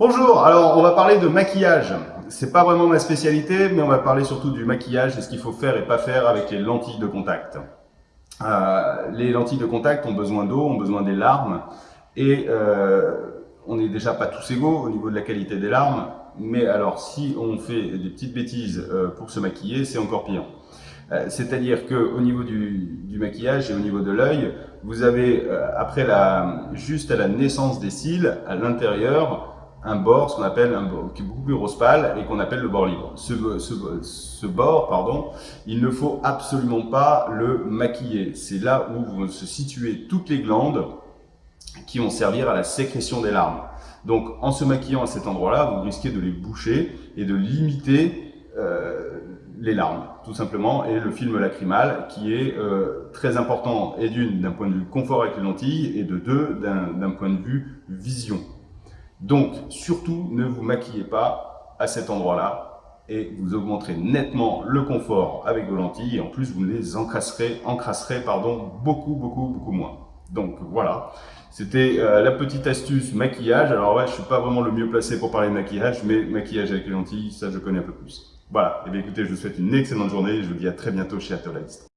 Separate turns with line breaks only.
Bonjour, alors on va parler de maquillage. C'est pas vraiment ma spécialité, mais on va parler surtout du maquillage et ce qu'il faut faire et pas faire avec les lentilles de contact. Euh, les lentilles de contact ont besoin d'eau, ont besoin des larmes, et euh, on n'est déjà pas tous égaux au niveau de la qualité des larmes, mais alors si on fait des petites bêtises euh, pour se maquiller, c'est encore pire. C'est-à-dire qu'au niveau du, maquillage et au niveau de l'œil, vous avez, après juste à la naissance des cils, à l'intérieur, un bord, ce qu'on appelle un bord qui est beaucoup plus rose pâle et qu'on appelle le bord libre. Ce, ce, ce, bord, pardon, il ne faut absolument pas le maquiller. C'est là où vont se situer toutes les glandes qui vont servir à la sécrétion des larmes. Donc, en se maquillant à cet endroit-là, vous risquez de les boucher et de limiter euh, les larmes, tout simplement, et le film lacrymal, qui est euh, très important, et d'une, d'un point de vue confort avec les lentilles, et de deux, d'un point de vue vision. Donc, surtout, ne vous maquillez pas à cet endroit-là, et vous augmenterez nettement le confort avec vos lentilles, et en plus, vous les encrasserez, encrasserez pardon, beaucoup, beaucoup, beaucoup moins. Donc, voilà. C'était euh, la petite astuce maquillage. Alors ouais, je suis pas vraiment le mieux placé pour parler de maquillage, mais maquillage avec les lentilles, ça je connais un peu plus. Voilà, et eh bien écoutez, je vous souhaite une excellente journée et je vous dis à très bientôt chez Atolist.